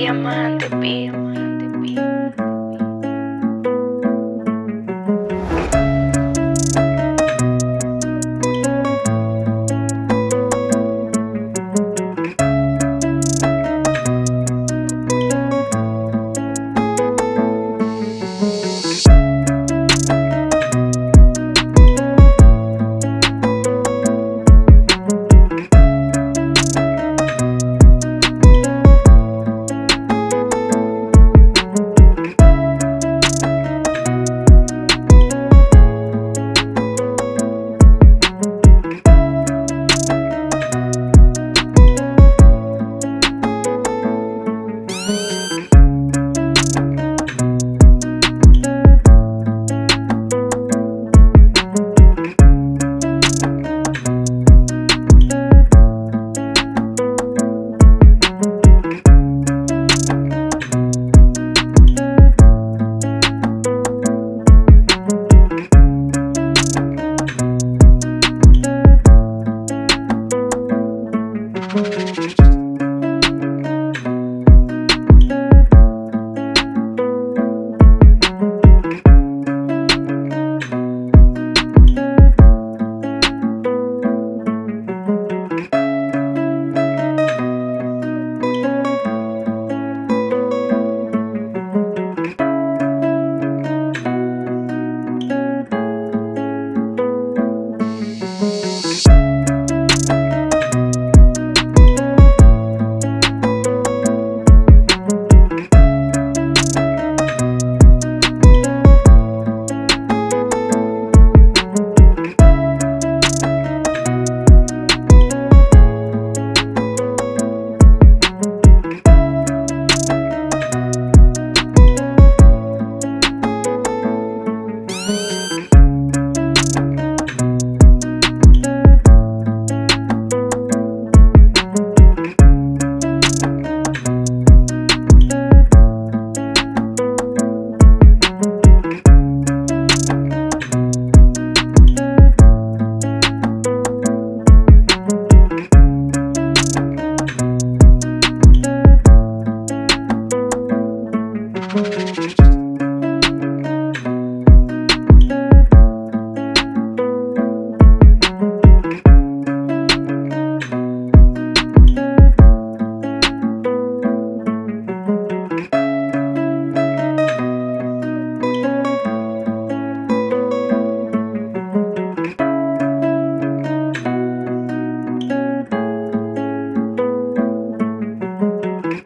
diamante, pío.